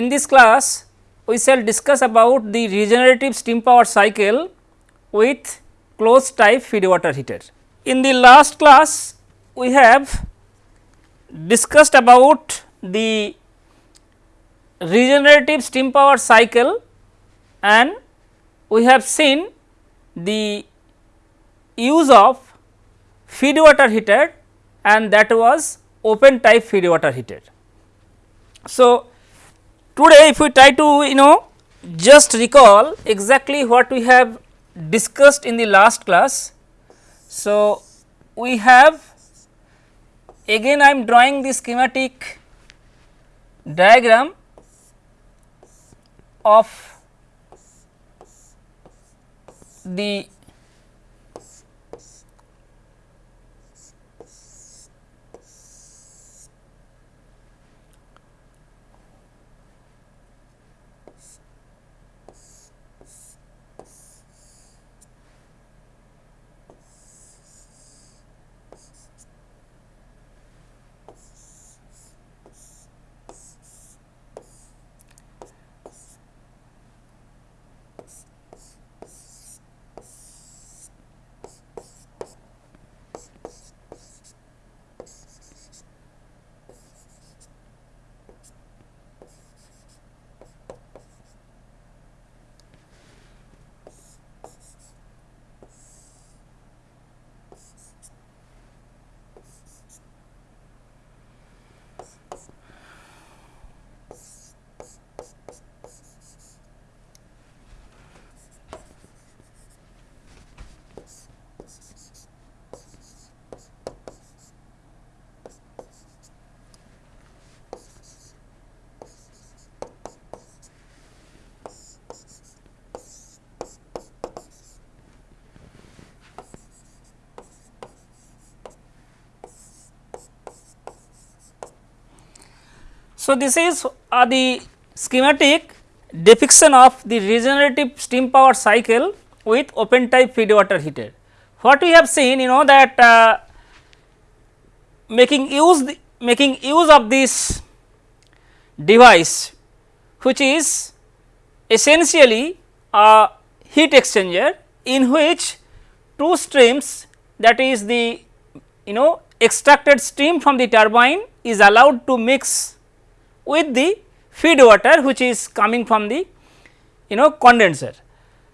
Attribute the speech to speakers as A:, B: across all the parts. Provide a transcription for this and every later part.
A: in this class we shall discuss about the regenerative steam power cycle with closed type feed water heater. In the last class we have discussed about the regenerative steam power cycle and we have seen the use of feed water heater and that was open type feed water heater. So, today if we try to you know just recall exactly what we have discussed in the last class. So, we have again I am drawing the schematic diagram of the So, this is uh, the schematic depiction of the regenerative steam power cycle with open type feed water heater. What we have seen you know that uh, making use the, making use of this device which is essentially a heat exchanger in which two streams that is the you know extracted steam from the turbine is allowed to mix with the feed water which is coming from the you know condenser.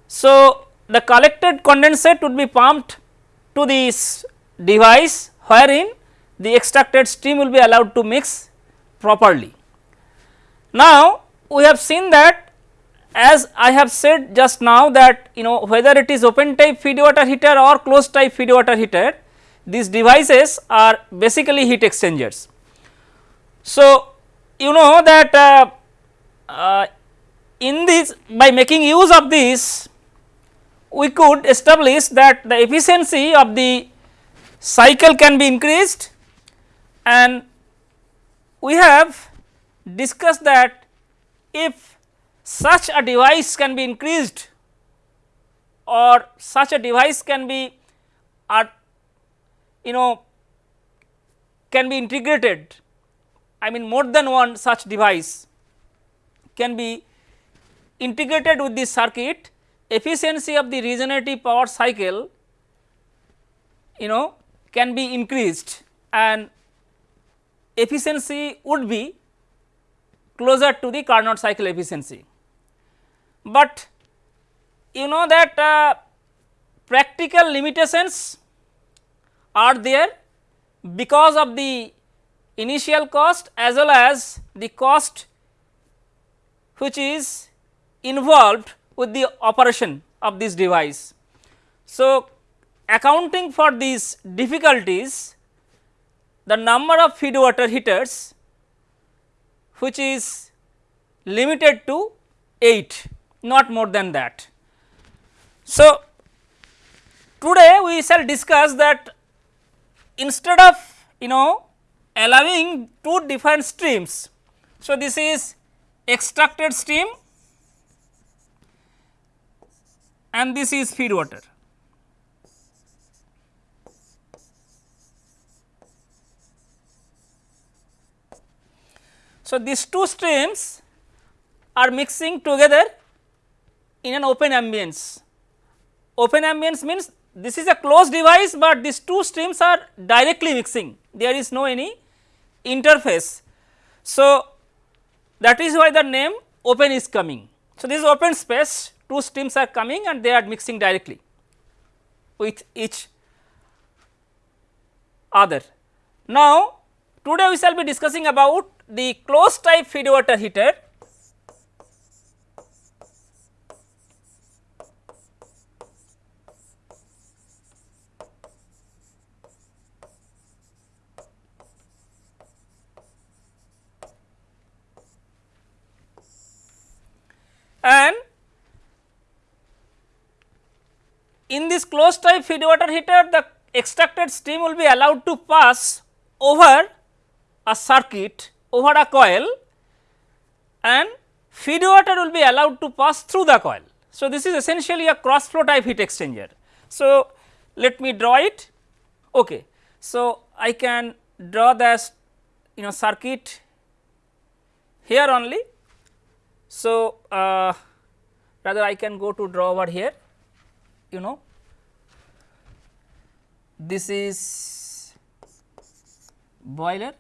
A: So, the collected condensate would be pumped to this device wherein the extracted steam will be allowed to mix properly. Now, we have seen that as I have said just now that you know whether it is open type feed water heater or closed type feed water heater these devices are basically heat exchangers. So, you know that uh, uh, in this by making use of this we could establish that the efficiency of the cycle can be increased. And we have discussed that if such a device can be increased or such a device can be uh, you know can be integrated I mean more than one such device can be integrated with this circuit efficiency of the regenerative power cycle you know can be increased and efficiency would be closer to the Carnot cycle efficiency. But you know that uh, practical limitations are there because of the initial cost as well as the cost which is involved with the operation of this device. So, accounting for these difficulties the number of feed water heaters which is limited to 8 not more than that. So, today we shall discuss that instead of you know allowing two different streams. So, this is extracted steam and this is feed water. So, these two streams are mixing together in an open ambience. Open ambience means this is a closed device, but these two streams are directly mixing there is no any interface. So, that is why the name open is coming. So, this is open space two streams are coming and they are mixing directly with each other. Now, today we shall be discussing about the closed type feed water heater and in this closed type feed water heater the extracted steam will be allowed to pass over a circuit over a coil and feed water will be allowed to pass through the coil. So, this is essentially a cross flow type heat exchanger. So, let me draw it. Okay. So, I can draw the you know circuit here only so, uh, rather I can go to draw over here you know this is boiler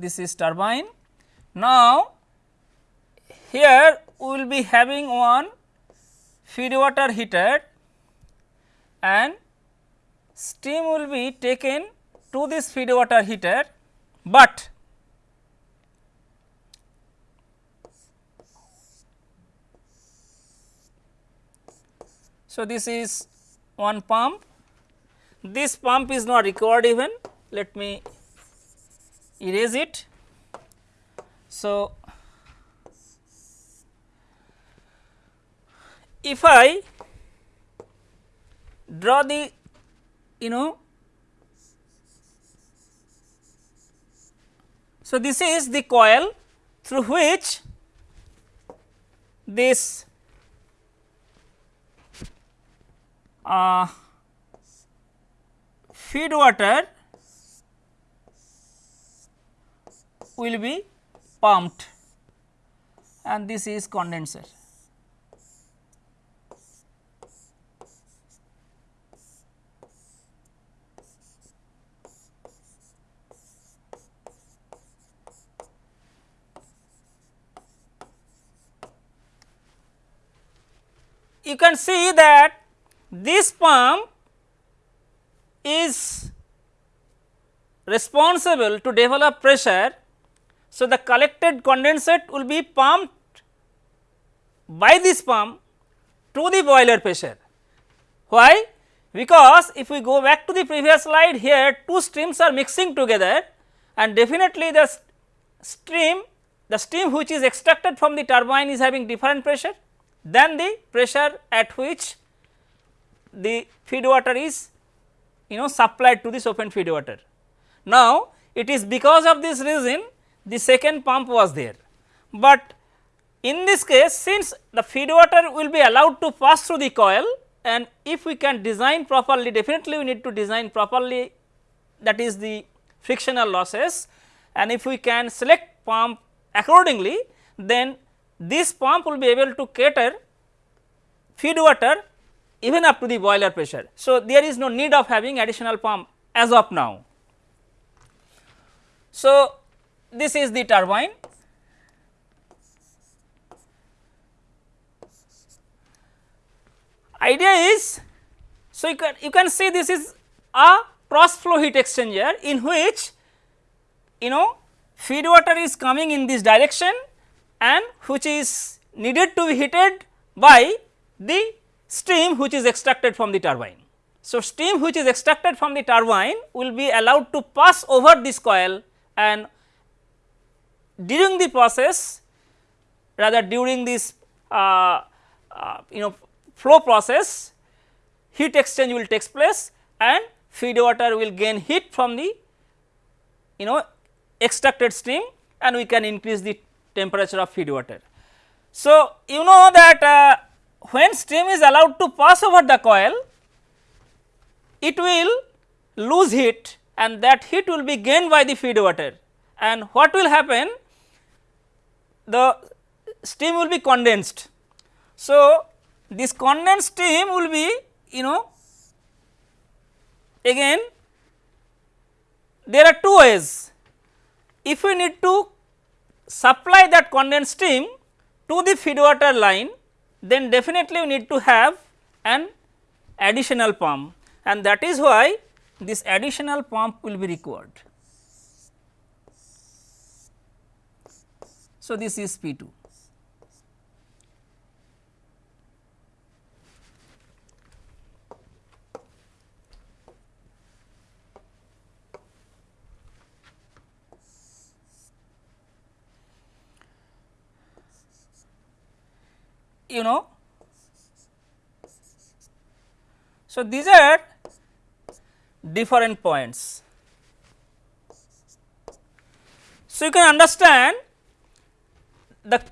A: this is turbine. Now, here we will be having one feed water heater and steam will be taken to this feed water heater, but so this is one pump. This pump is not required even. Let me erase it. So if i draw the you know so this is the coil through which this uh, feed water will be pumped and this is condenser. You can see that this pump is responsible to develop pressure. So, the collected condensate will be pumped by this pump to the boiler pressure. Why? Because if we go back to the previous slide here two streams are mixing together and definitely the stream the steam which is extracted from the turbine is having different pressure than the pressure at which the feed water is you know supplied to this open feed water. Now, it is because of this reason the second pump was there, but in this case since the feed water will be allowed to pass through the coil and if we can design properly definitely we need to design properly that is the frictional losses and if we can select pump accordingly then this pump will be able to cater feed water even up to the boiler pressure. So, there is no need of having additional pump as of now. So, this is the turbine. Idea is, so you can, you can see this is a cross flow heat exchanger in which you know feed water is coming in this direction and which is needed to be heated by the steam which is extracted from the turbine. So, steam which is extracted from the turbine will be allowed to pass over this coil and during the process rather during this uh, uh, you know flow process heat exchange will takes place and feed water will gain heat from the you know extracted steam and we can increase the temperature of feed water. So, you know that uh, when steam is allowed to pass over the coil, it will lose heat and that heat will be gained by the feed water and what will happen the steam will be condensed. So, this condensed steam will be you know again there are two ways if we need to supply that condensed steam to the feed water line then definitely you need to have an additional pump and that is why this additional pump will be required. So, this is P 2. You know. So, these are different points. So, you can understand the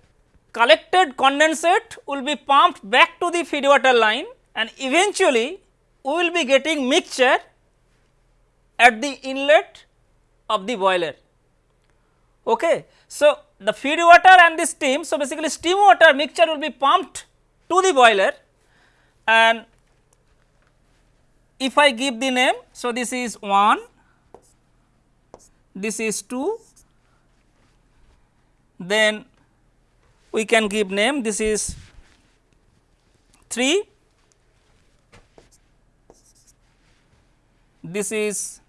A: collected condensate will be pumped back to the feed water line and eventually we will be getting mixture at the inlet of the boiler. Okay. So, the feed water and the steam. So, basically steam water mixture will be pumped to the boiler and if I give the name. So, this is 1, this is 2, then we can give name this is 3, this is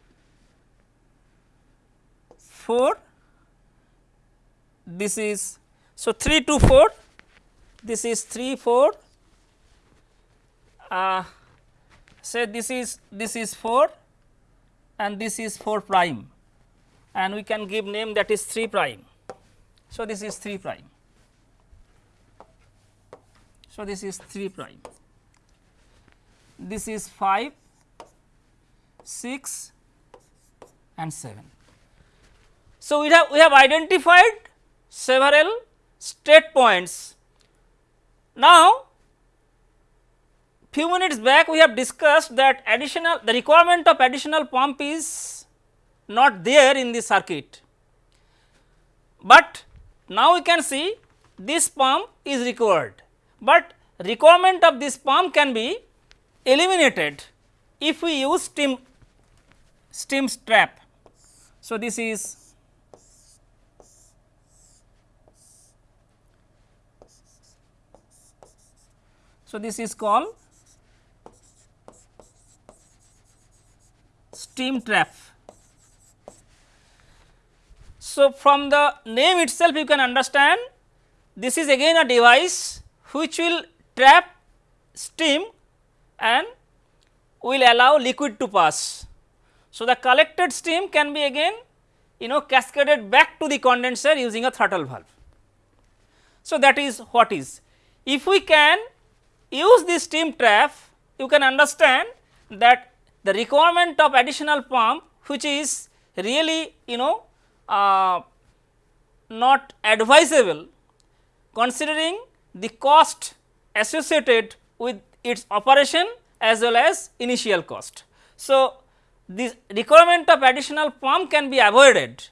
A: 4 this is so 3 to 4 this is 3 4 uh, say this is this is 4 and this is 4 prime and we can give name that is 3 prime. So, this is 3 prime. So, this is 3 prime. This is 5, 6 and 7. So, we have we have identified several state points. Now, few minutes back we have discussed that additional the requirement of additional pump is not there in the circuit, but now we can see this pump is required, but requirement of this pump can be eliminated if we use steam steam trap. So, this is So, this is called steam trap. So, from the name itself you can understand this is again a device which will trap steam and will allow liquid to pass. So, the collected steam can be again you know cascaded back to the condenser using a throttle valve. So, that is what is. If we can use this steam trap you can understand that the requirement of additional pump which is really you know uh, not advisable considering the cost associated with its operation as well as initial cost. So, the requirement of additional pump can be avoided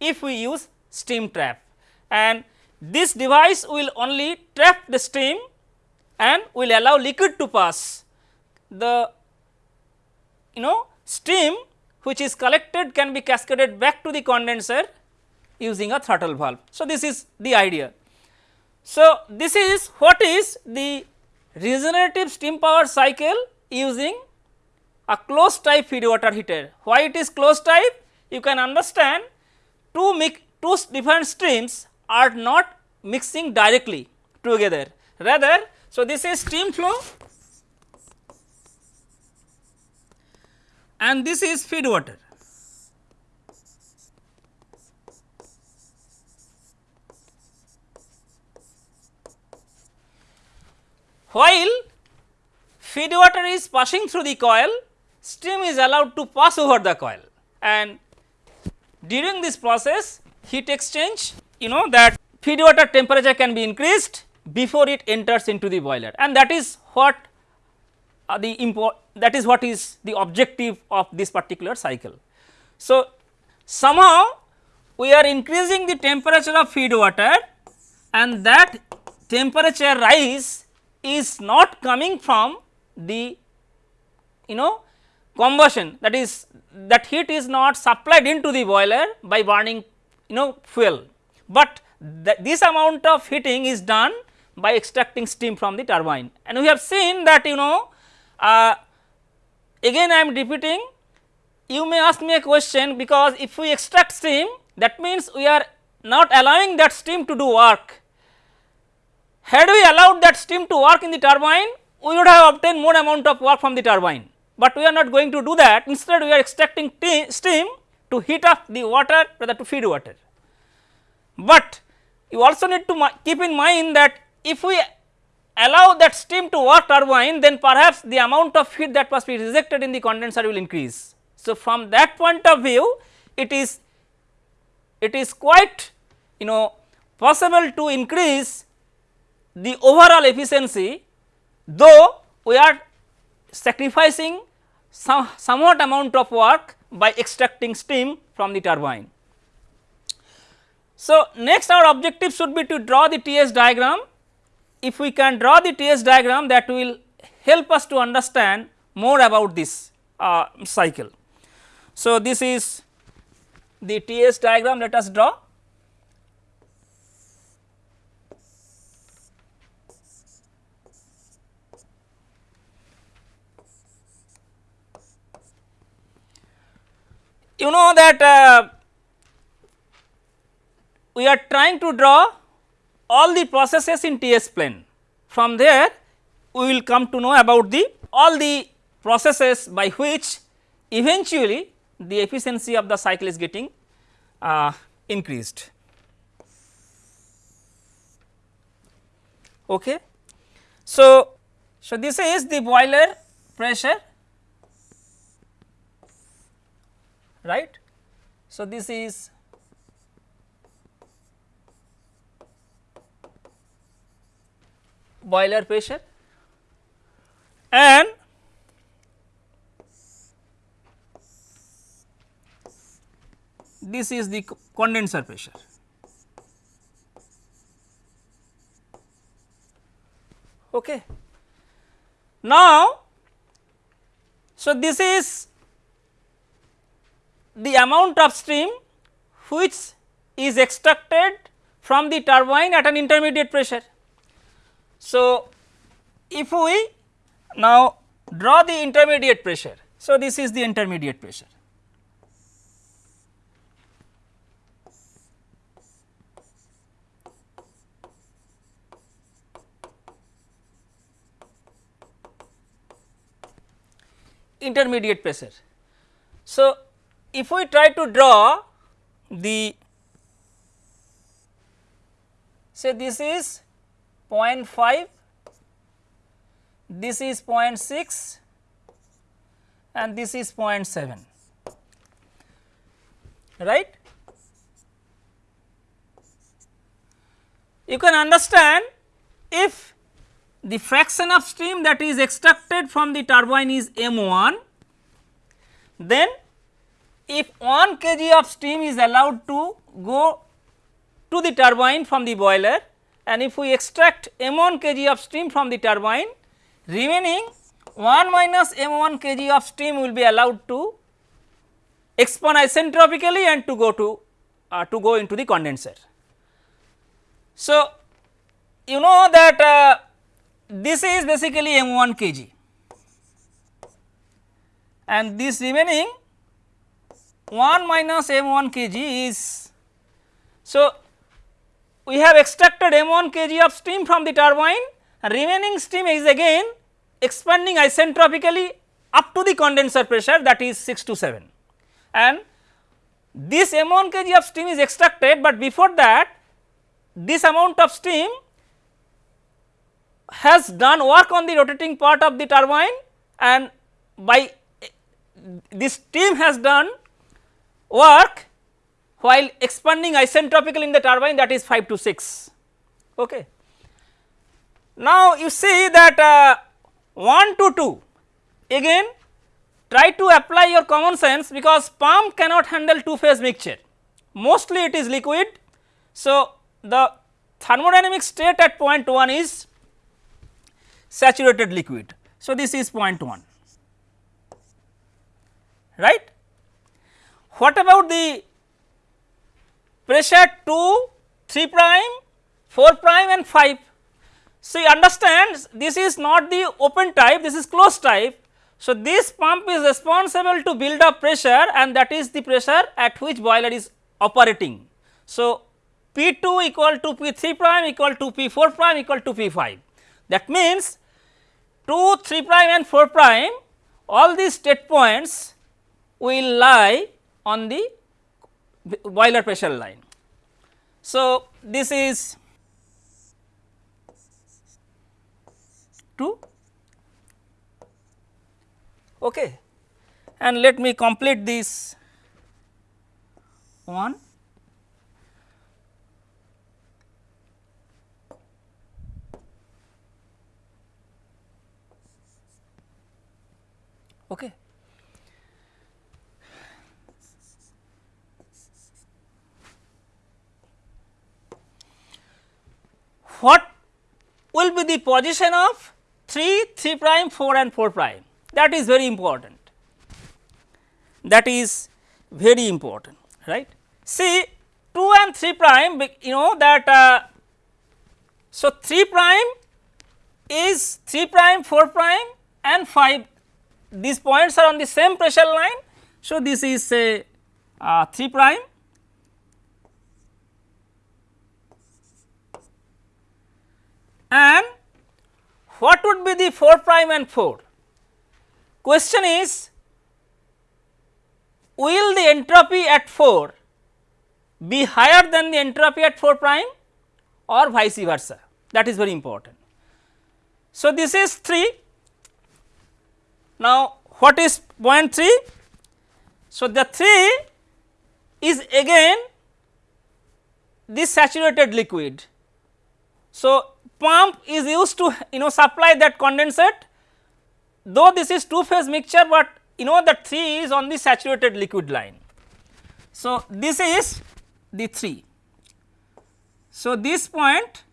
A: if we use steam trap and this device will only trap the steam and will allow liquid to pass. The you know steam which is collected can be cascaded back to the condenser using a throttle valve. So, this is the idea. So, this is what is the regenerative steam power cycle using a closed type feed water heater. Why it is closed type? You can understand two two different streams are not mixing directly together rather so, this is steam flow and this is feed water. While feed water is passing through the coil, steam is allowed to pass over the coil and during this process heat exchange you know that feed water temperature can be increased before it enters into the boiler. And that is what uh, the import that is what is the objective of this particular cycle. So, somehow we are increasing the temperature of feed water and that temperature rise is not coming from the you know combustion. That is that heat is not supplied into the boiler by burning you know fuel, but this amount of heating is done by extracting steam from the turbine and we have seen that you know uh, again I am repeating you may ask me a question because if we extract steam that means we are not allowing that steam to do work. Had we allowed that steam to work in the turbine we would have obtained more amount of work from the turbine, but we are not going to do that instead we are extracting steam to heat up the water rather to feed water. But you also need to keep in mind that if we allow that steam to work turbine then perhaps the amount of heat that must be rejected in the condenser will increase. So, from that point of view it is it is quite you know possible to increase the overall efficiency though we are sacrificing some somewhat amount of work by extracting steam from the turbine. So, next our objective should be to draw the TS diagram if we can draw the TS diagram that will help us to understand more about this uh, cycle. So, this is the TS diagram let us draw. You know that uh, we are trying to draw all the processes in TS plane. From there we will come to know about the all the processes by which eventually the efficiency of the cycle is getting uh, increased. Okay. So, so this is the boiler pressure right. So, this is boiler pressure and this is the condenser pressure. Okay. Now, so this is the amount of steam which is extracted from the turbine at an intermediate pressure. So, if we now draw the intermediate pressure, so this is the intermediate pressure. intermediate pressure. So, if we try to draw the say this is 0.5, this is 0.6 and this is 0.7 right. You can understand if the fraction of steam that is extracted from the turbine is m1 then if 1 kg of steam is allowed to go to the turbine from the boiler and if we extract m1 kg of steam from the turbine remaining 1 minus m1 kg of steam will be allowed to expand isentropically and to go to uh, to go into the condenser. So, you know that uh, this is basically m1 kg and this remaining 1 minus m1 kg is so we have extracted m1 kg of steam from the turbine. Remaining steam is again expanding isentropically up to the condenser pressure that is 6 to 7 and this m1 kg of steam is extracted, but before that this amount of steam has done work on the rotating part of the turbine and by this steam has done work while expanding isentropically in the turbine that is 5 to 6. Okay. Now, you see that uh, 1 to 2 again try to apply your common sense because pump cannot handle two phase mixture mostly it is liquid. So, the thermodynamic state at point 1 is saturated liquid. So, this is point 1 right. What about the pressure 2, 3 prime, 4 prime and 5. So, you understand this is not the open type, this is closed type. So, this pump is responsible to build up pressure and that is the pressure at which boiler is operating. So, P 2 equal to P 3 prime equal to P 4 prime equal to P 5. That means, 2, 3 prime and 4 prime all these state points will lie on the boiler pressure line. So, this is 2 okay. and let me complete this one okay. What will be the position of 3, 3 prime, 4 and 4 prime that is very important. That is very important right. See 2 and 3 prime you know that uh, so 3 prime is 3 prime, 4 prime and 5 these points are on the same pressure line. So, this is say uh, 3 prime and what would be the 4 prime and 4? Question is will the entropy at 4 be higher than the entropy at 4 prime or vice versa that is very important. So, this is 3 now what is point 3? So, the 3 is again this saturated liquid. So, pump is used to you know supply that condensate though this is two phase mixture, but you know that 3 is on the saturated liquid line. So, this is the 3. So, this point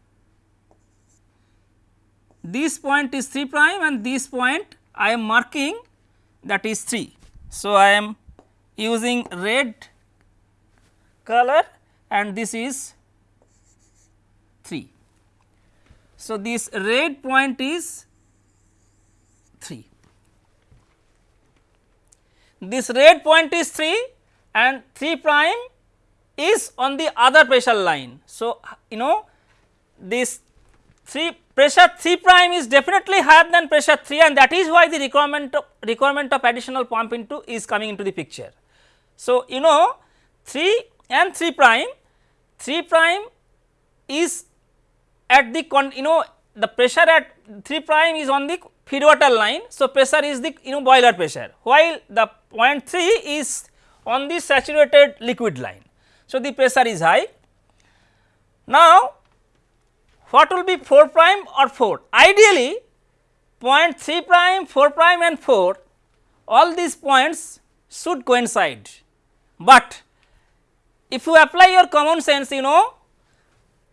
A: this point is 3 prime and this point I am marking that is 3. So, I am using red color and this is 3. So, this red point is 3. This red point is 3 and 3 prime is on the other pressure line. So, you know this 3 pressure 3 prime is definitely higher than pressure 3 and that is why the requirement of requirement of additional pump into is coming into the picture. So, you know 3 and 3 prime 3 prime is at the con you know the pressure at 3 prime is on the feed water line. So, pressure is the you know boiler pressure while the point 3 is on the saturated liquid line. So, the pressure is high. Now, what will be 4 prime or 4? Ideally point 3 prime, 4 prime and 4 all these points should coincide, but if you apply your common sense you know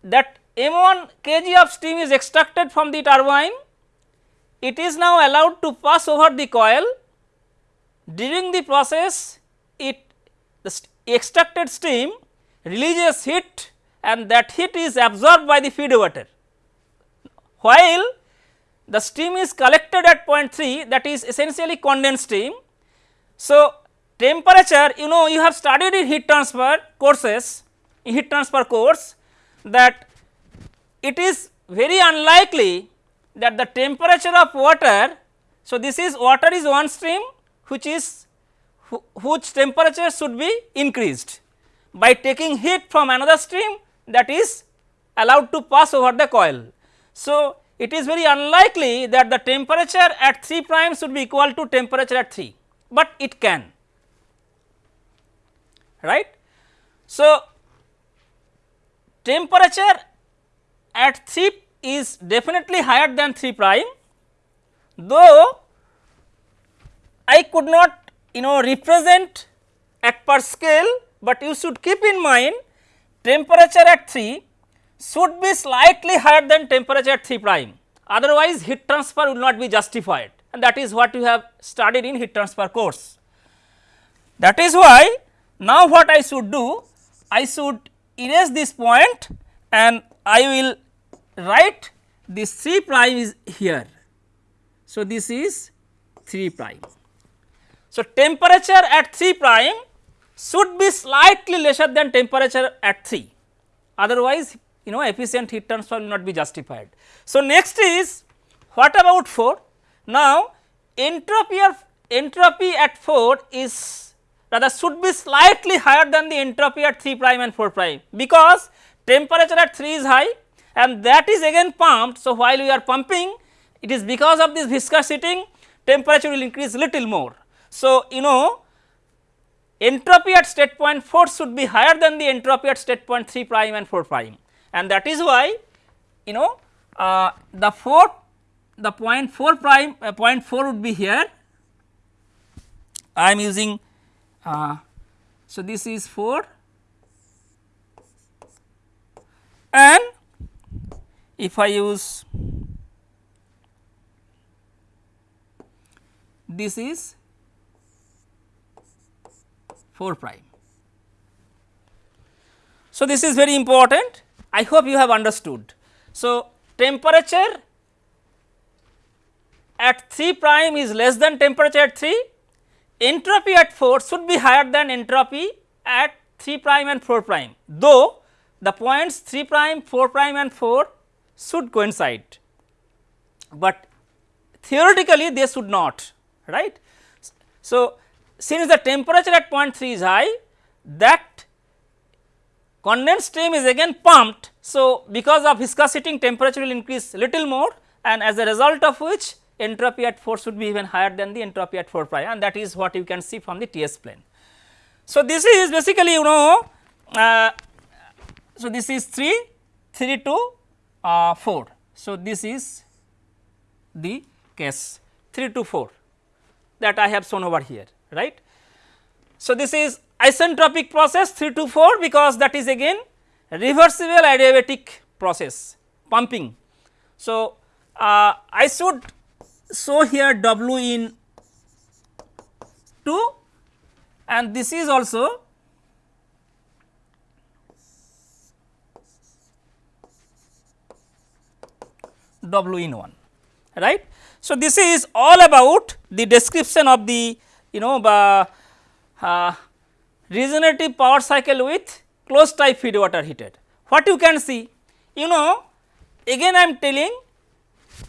A: that m 1 kg of steam is extracted from the turbine, it is now allowed to pass over the coil. During the process, it the st extracted steam releases heat and that heat is absorbed by the feed water. While the steam is collected at point 3 that is essentially condensed steam. So, temperature you know you have studied in heat transfer courses, heat transfer course that it is very unlikely that the temperature of water. So, this is water is one stream which is whose temperature should be increased by taking heat from another stream that is allowed to pass over the coil. So, it is very unlikely that the temperature at 3 prime should be equal to temperature at 3, but it can right. So, temperature at 3 is definitely higher than 3 prime though I could not you know represent at per scale, but you should keep in mind temperature at 3 should be slightly higher than temperature at 3 prime otherwise heat transfer will not be justified and that is what you have studied in heat transfer course. That is why now what I should do I should erase this point and I will write this 3 prime is here. So, this is 3 prime. So, temperature at 3 prime should be slightly lesser than temperature at 3 otherwise you know efficient heat transfer will not be justified. So, next is what about 4? Now, entropy of entropy at 4 is rather should be slightly higher than the entropy at 3 prime and 4 prime because temperature at 3 is high and that is again pumped. So, while we are pumping it is because of this viscous heating temperature will increase little more. So, you know entropy at state point 4 should be higher than the entropy at state point 3 prime and 4 prime and that is why you know uh, the 4 the point 4 prime uh, point 4 would be here I am using uh, so this is 4 and if I use this is 4 prime. So, this is very important I hope you have understood. So, temperature at 3 prime is less than temperature at 3, entropy at 4 should be higher than entropy at 3 prime and 4 prime, though the points 3 prime, 4 prime and 4 should coincide, but theoretically they should not right. So, since the temperature at point 3 is high that condensed stream is again pumped. So, because of viscous heating temperature will increase little more and as a result of which entropy at 4 should be even higher than the entropy at 4 prime and that is what you can see from the TS plane. So, this is basically you know uh, so this is 3 3 to uh, 4. So, this is the case 3 to 4 that I have shown over here right. So, this is isentropic process 3 to 4 because that is again reversible adiabatic process pumping. So, uh, I should show here W in 2 and this is also W in 1 right. So, this is all about the description of the you know uh, uh, regenerative power cycle with closed type feed water heater. What you can see you know again I am telling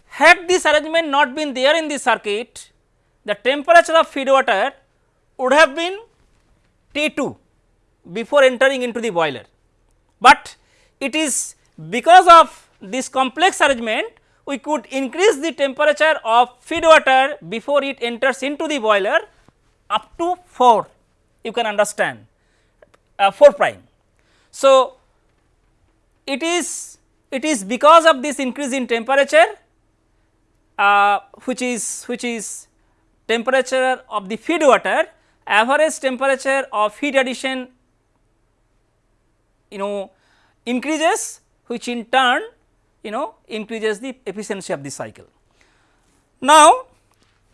A: had this arrangement not been there in the circuit the temperature of feed water would have been T 2 before entering into the boiler, but it is because of this complex arrangement we could increase the temperature of feed water before it enters into the boiler up to 4 you can understand uh, 4 prime. So, it is it is because of this increase in temperature uh, which is which is temperature of the feed water average temperature of heat addition you know increases which in turn you know increases the efficiency of the cycle. Now,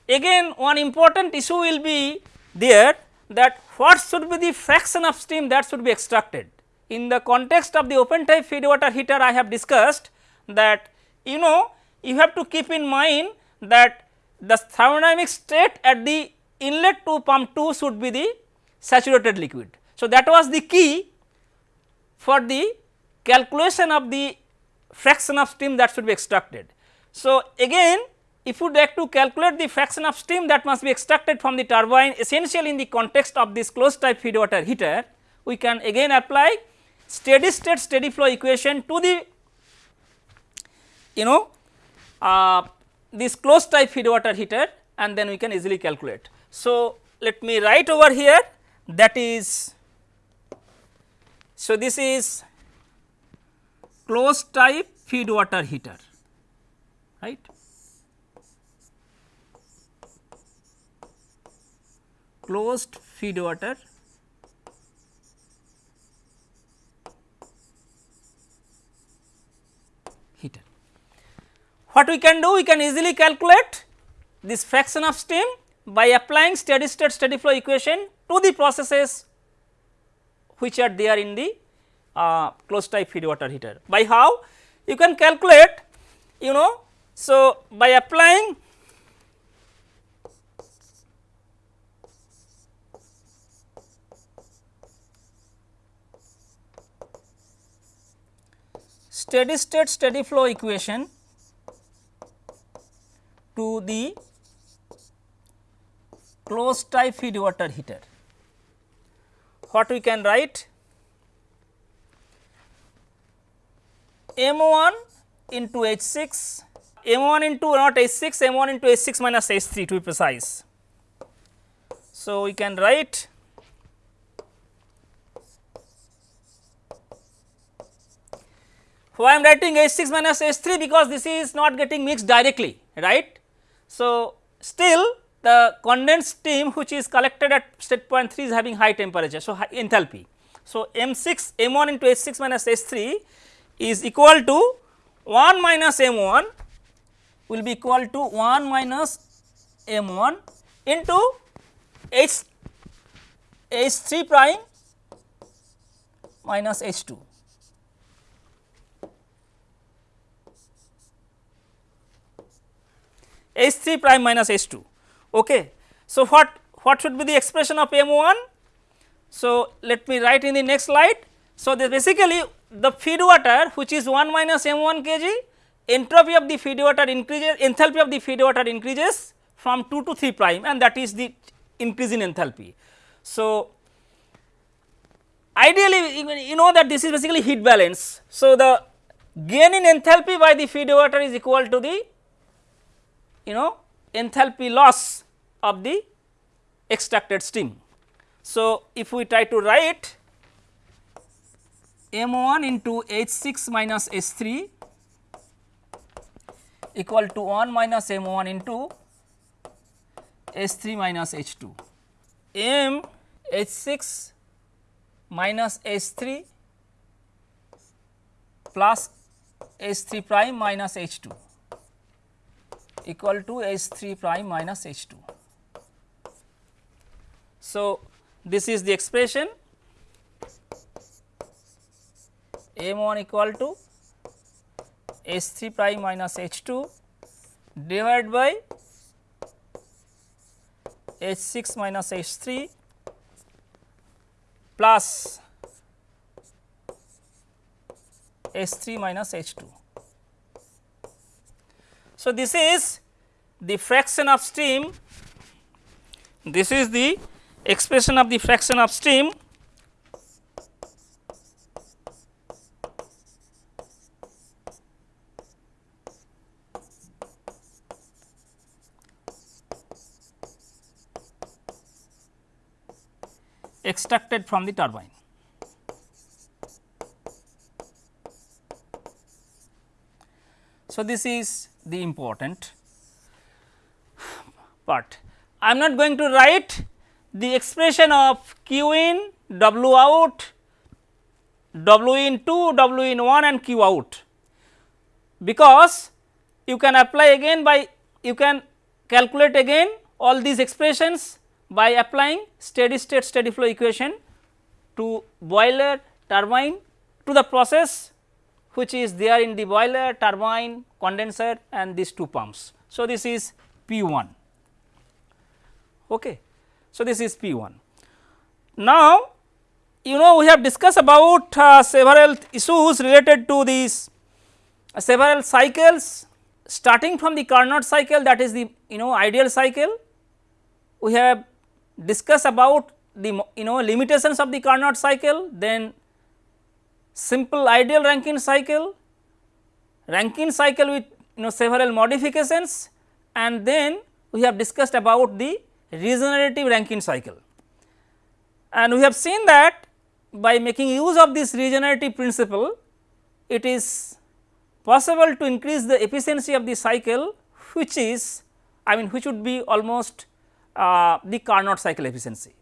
A: again one important issue will be there that what should be the fraction of steam that should be extracted. In the context of the open type feed water heater I have discussed that you know you have to keep in mind that the thermodynamic state at the inlet to pump 2 should be the saturated liquid. So, that was the key for the calculation of the fraction of steam that should be extracted. So, again if you like to calculate the fraction of steam that must be extracted from the turbine essentially in the context of this closed type feed water heater, we can again apply steady state steady flow equation to the you know uh, this closed type feed water heater and then we can easily calculate. So, let me write over here that is so this is closed type feed water heater right closed feed water heater. What we can do? We can easily calculate this fraction of steam by applying steady state steady flow equation to the processes which are there in the uh, closed type feed water heater. By how? You can calculate you know. So, by applying steady state steady flow equation to the closed type feed water heater. What we can write M 1 into H 6 M 1 into not H 6 M 1 into H 6 minus H 3 to be precise. So, we can write why I am writing H 6 minus H 3 because this is not getting mixed directly right. So, still the condensed steam which is collected at state point 3 is having high temperature. So, high enthalpy. So, M 6 M 1 into H 6 minus H 3 is equal to 1 minus m 1 will be equal to 1 minus m 1 into h h 3 prime minus h 2. h 3 prime minus h 2. Okay. So, what what should be the expression of m 1? So, let me write in the next slide. So, this basically the feed water which is 1 minus m 1 kg entropy of the feed water increases enthalpy of the feed water increases from 2 to 3 prime and that is the increase in enthalpy. So, ideally you know that this is basically heat balance. So, the gain in enthalpy by the feed water is equal to the you know enthalpy loss of the extracted steam. So, if we try to write m 1 into h 6 minus h 3 equal to 1 minus m 1 into h 3 minus h 2. m h 6 minus h 3 plus h 3 prime minus h 2 equal to h 3 prime minus h 2. So, this is the expression m 1 equal to h 3 prime minus h 2 divided by h 6 minus h 3 plus h 3 minus h 2. So, this is the fraction of steam, this is the expression of the fraction of steam extracted from the turbine. So, this is the important part. I am not going to write the expression of Q in, W out, W in 2, W in 1 and Q out, because you can apply again by you can calculate again all these expressions by applying steady state steady flow equation to boiler turbine to the process which is there in the boiler turbine condenser and these two pumps. So, this is P 1. Okay. So, this is P 1. Now, you know we have discussed about uh, several issues related to these uh, several cycles starting from the Carnot cycle that is the you know ideal cycle. We have discuss about the you know limitations of the Carnot cycle, then simple ideal Rankine cycle, Rankine cycle with you know several modifications and then we have discussed about the regenerative Rankine cycle. And we have seen that by making use of this regenerative principle, it is possible to increase the efficiency of the cycle which is I mean which would be almost uh, the Carnot cycle efficiency.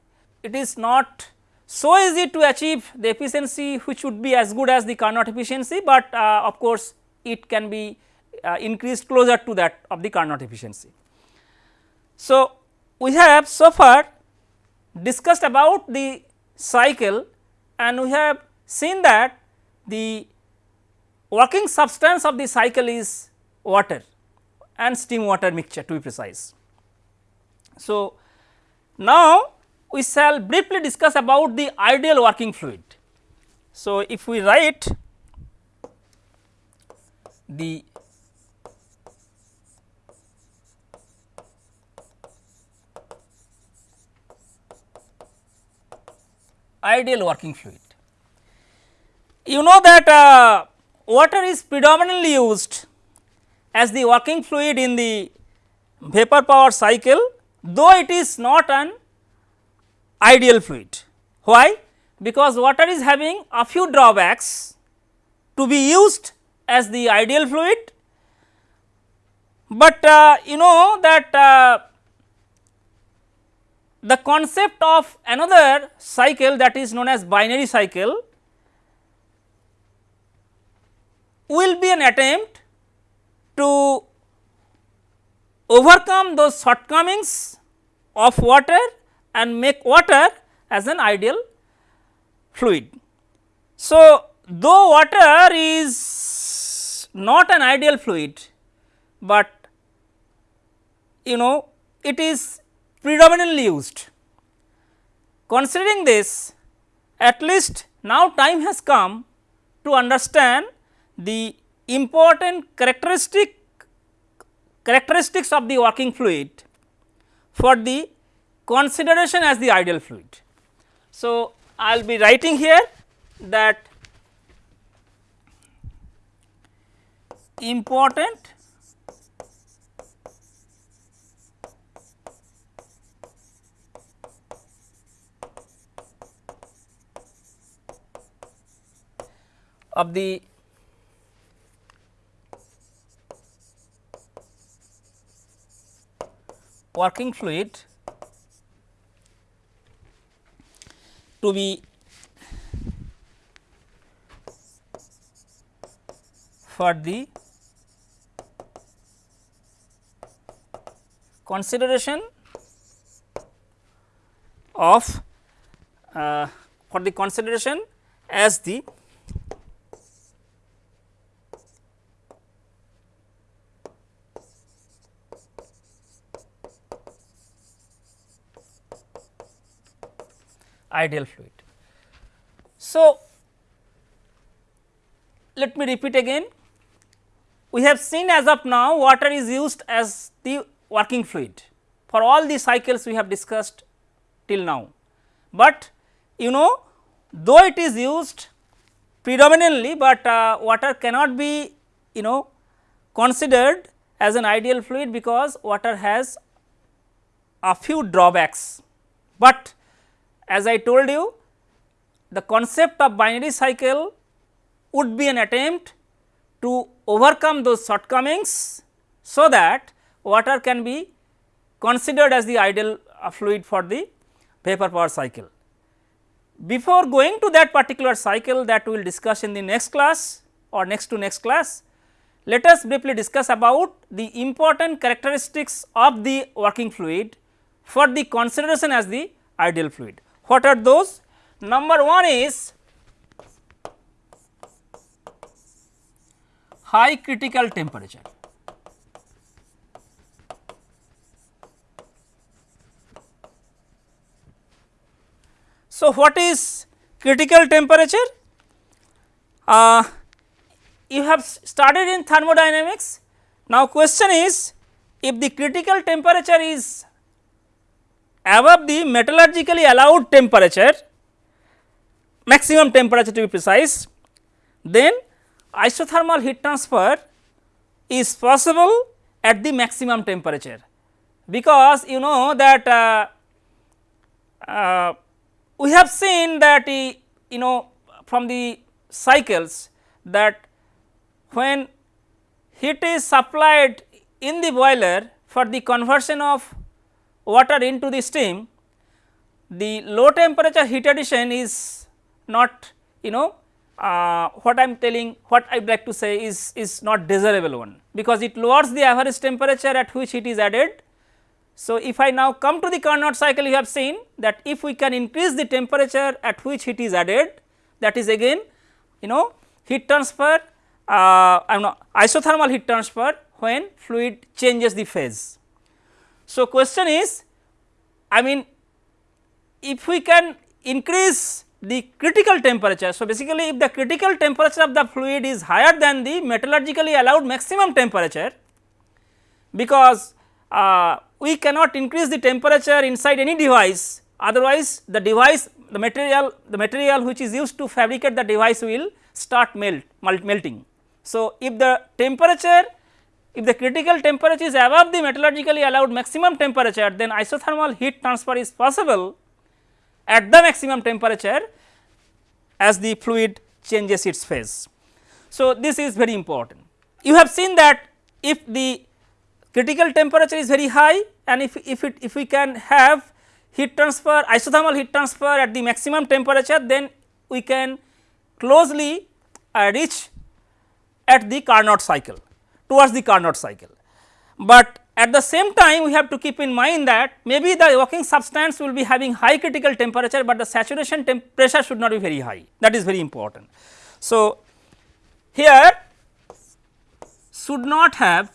A: It is not so easy to achieve the efficiency which would be as good as the Carnot efficiency, but uh, of course, it can be uh, increased closer to that of the Carnot efficiency. So, we have so far discussed about the cycle and we have seen that the working substance of the cycle is water and steam water mixture to be precise. So, now we shall briefly discuss about the ideal working fluid. So, if we write the ideal working fluid. You know that uh, water is predominantly used as the working fluid in the vapor power cycle, though it is not an ideal fluid. Why? Because water is having a few drawbacks to be used as the ideal fluid, but uh, you know that uh, the concept of another cycle that is known as binary cycle will be an attempt to overcome those shortcomings of water and make water as an ideal fluid. So, though water is not an ideal fluid, but you know it is predominantly used. Considering this at least now time has come to understand the important characteristic characteristics of the working fluid for the consideration as the ideal fluid. So, I will be writing here that important of the working fluid to be for the consideration of uh, for the consideration as the ideal fluid. So, let me repeat again we have seen as of now water is used as the working fluid for all the cycles we have discussed till now. But you know though it is used predominantly, but uh, water cannot be you know considered as an ideal fluid because water has a few drawbacks, but as I told you the concept of binary cycle would be an attempt to overcome those shortcomings, so that water can be considered as the ideal fluid for the vapor power cycle. Before going to that particular cycle that we will discuss in the next class or next to next class, let us briefly discuss about the important characteristics of the working fluid for the consideration as the ideal fluid. What are those? Number 1 is high critical temperature. So, what is critical temperature? Uh, you have started in thermodynamics. Now, question is if the critical temperature is above the metallurgically allowed temperature maximum temperature to be precise then isothermal heat transfer is possible at the maximum temperature. Because you know that uh, uh, we have seen that you know from the cycles that when heat is supplied in the boiler for the conversion of water into the steam, the low temperature heat addition is not you know uh, what I am telling what I would like to say is, is not desirable one because it lowers the average temperature at which it is added. So, if I now come to the Carnot cycle you have seen that if we can increase the temperature at which it is added that is again you know heat transfer uh, I am not isothermal heat transfer when fluid changes the phase. So, question is I mean if we can increase the critical temperature. So, basically if the critical temperature of the fluid is higher than the metallurgically allowed maximum temperature because uh, we cannot increase the temperature inside any device otherwise the device the material the material which is used to fabricate the device will start melt, melt melting. So, if the temperature if the critical temperature is above the metallurgically allowed maximum temperature then isothermal heat transfer is possible at the maximum temperature as the fluid changes its phase. So, this is very important. You have seen that if the critical temperature is very high and if, if it if we can have heat transfer isothermal heat transfer at the maximum temperature then we can closely uh, reach at the Carnot cycle towards the Carnot cycle. But at the same time we have to keep in mind that maybe the working substance will be having high critical temperature, but the saturation pressure should not be very high that is very important. So, here should not have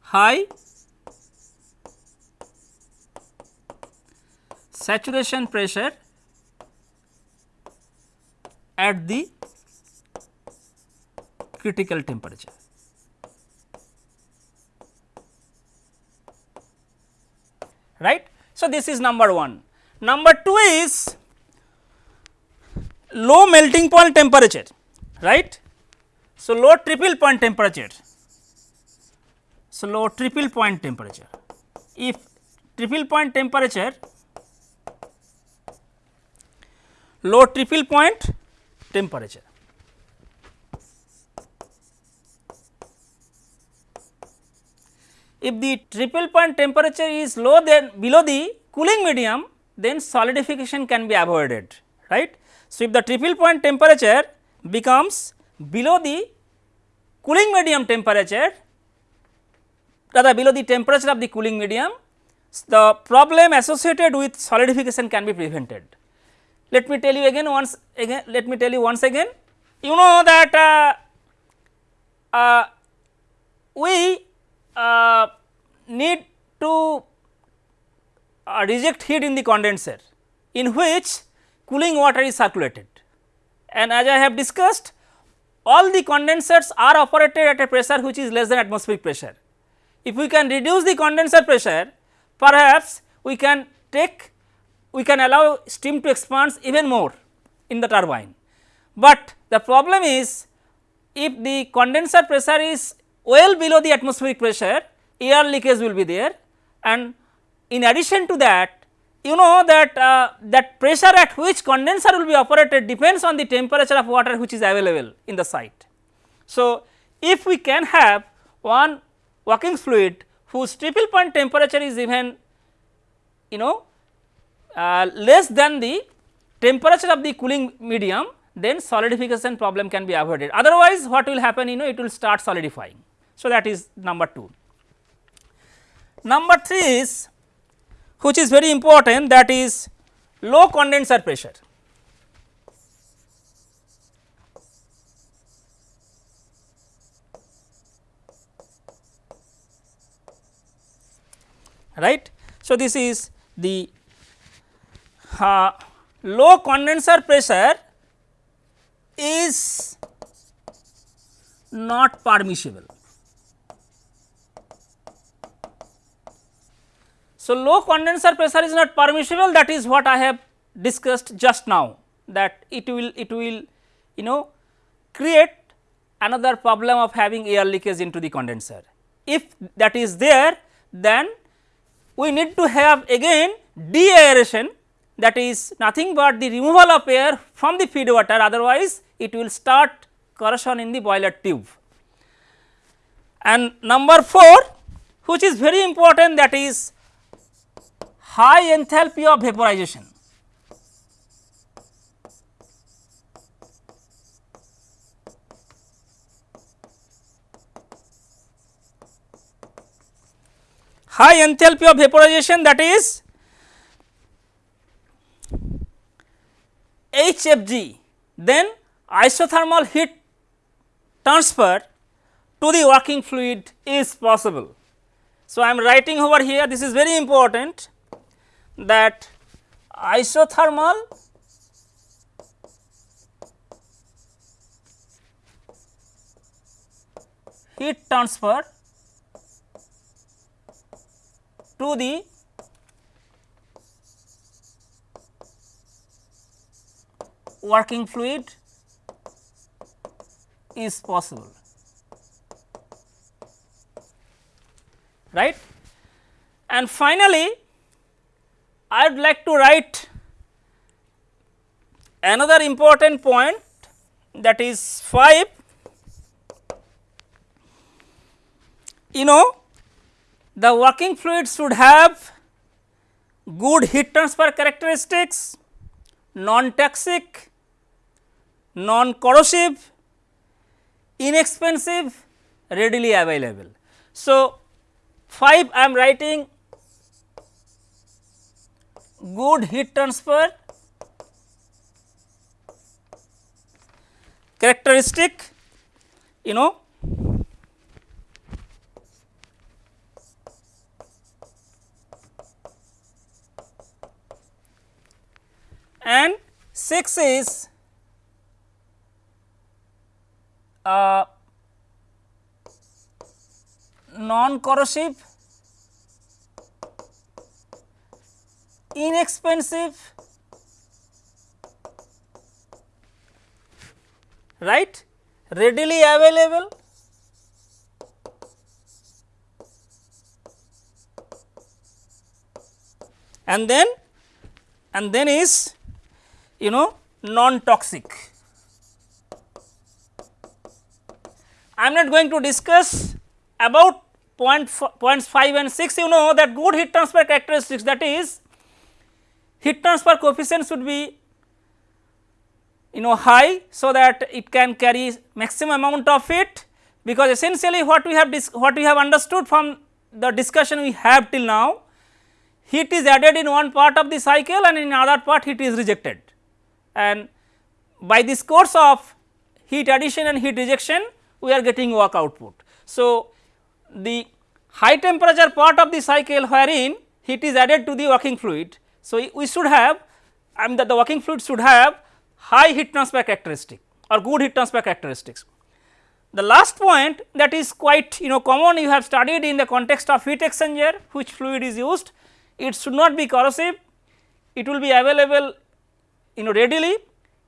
A: high saturation pressure at the critical temperature. Right. So, this is number 1. Number 2 is low melting point temperature, right. So, low triple point temperature. So, low triple point temperature. If triple point temperature, low triple point temperature. If the triple point temperature is low than below the cooling medium then solidification can be avoided right. So, if the triple point temperature becomes below the cooling medium temperature rather below the temperature of the cooling medium the problem associated with solidification can be prevented. Let me tell you again once again let me tell you once again you know that uh, uh, we uh, need to uh, reject heat in the condenser in which cooling water is circulated and as I have discussed all the condensers are operated at a pressure which is less than atmospheric pressure. If we can reduce the condenser pressure perhaps we can take we can allow steam to expand even more in the turbine. But the problem is if the condenser pressure is well below the atmospheric pressure air leakage will be there and in addition to that you know that uh, that pressure at which condenser will be operated depends on the temperature of water which is available in the site. So, if we can have one working fluid whose triple point temperature is even you know Uh, less than the temperature of the cooling medium then solidification problem can be avoided otherwise what will happen you know it will start solidifying. So, that is number 2. Number 3 is which is very important that is low condenser pressure. right. So, this is the uh, low condenser pressure is not permissible. So, low condenser pressure is not permissible that is what I have discussed just now that it will it will you know create another problem of having air leakage into the condenser. If that is there then we need to have again de-aeration that is nothing but the removal of air from the feed water otherwise it will start corrosion in the boiler tube And number 4 which is very important that is high enthalpy of vaporization. High enthalpy of vaporization that is HFG then isothermal heat transfer to the working fluid is possible. So, I am writing over here this is very important that isothermal heat transfer to the working fluid is possible right. And finally, I would like to write another important point that is 5 you know the working fluid should have good heat transfer characteristics, non toxic, non corrosive, inexpensive, readily available. So, 5 I am writing good heat transfer characteristic you know and 6 is uh, non corrosive, inexpensive, right, readily available, and then and then is you know non toxic. I am not going to discuss about point points 5 and 6 you know that good heat transfer characteristics that is heat transfer coefficient should be you know high so that it can carry maximum amount of heat because essentially what we have what we have understood from the discussion we have till now heat is added in one part of the cycle and in other part heat is rejected. And by this course of heat addition and heat rejection we are getting work output. So, the high temperature part of the cycle wherein heat is added to the working fluid. So, we should have I mean that the working fluid should have high heat transfer characteristic or good heat transfer characteristics. The last point that is quite you know common you have studied in the context of heat exchanger which fluid is used it should not be corrosive it will be available you know readily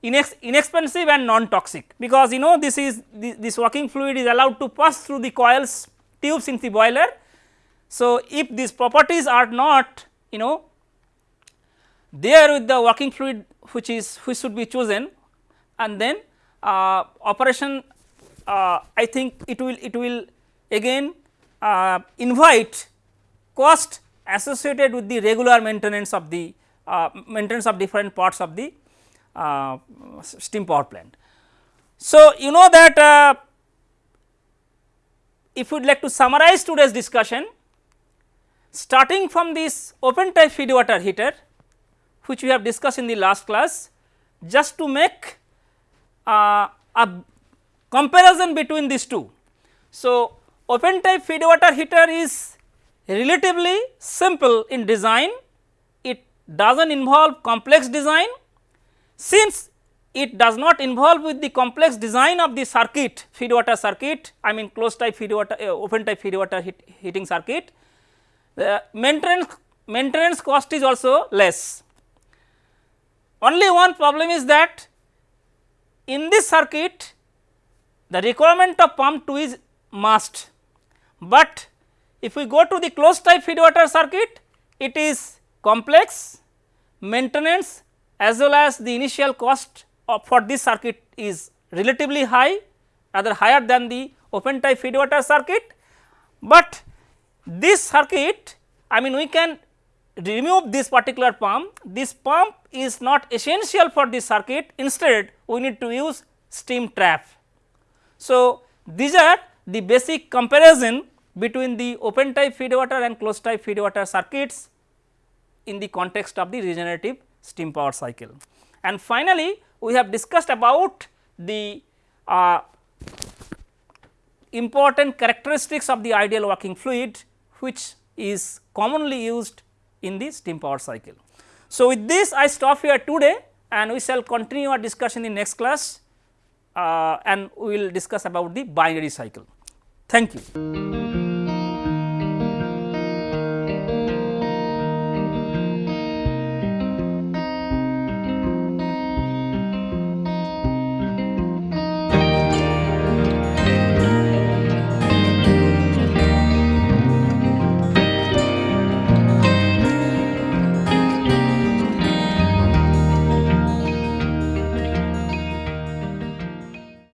A: inex inexpensive and non toxic because you know this is this, this working fluid is allowed to pass through the coils tubes in the boiler. So, if these properties are not you know there with the working fluid which is which should be chosen and then uh, operation uh, I think it will it will again uh, invite cost associated with the regular maintenance of the uh, maintenance of different parts of the uh, steam power plant. So, you know that uh, if we would like to summarize today's discussion starting from this open type feed water heater which we have discussed in the last class just to make uh, a comparison between these two. So, open type feed water heater is relatively simple in design, it does not involve complex design since it does not involve with the complex design of the circuit feed water circuit I mean closed type feed water uh, open type feed water heat, heating circuit the maintenance maintenance cost is also less. Only one problem is that in this circuit the requirement of pump 2 is must, but if we go to the closed type feed water circuit it is complex maintenance as well as the initial cost for this circuit is relatively high rather higher than the open type feed water circuit. But this circuit I mean we can remove this particular pump, this pump is not essential for this circuit. Instead we need to use steam trap. So, these are the basic comparison between the open type feed water and closed type feed water circuits in the context of the regenerative steam power cycle. And finally, we have discussed about the uh, important characteristics of the ideal working fluid which is commonly used in the steam power cycle. So, with this I stop here today and we shall continue our discussion in next class uh, and we will discuss about the binary cycle. Thank you.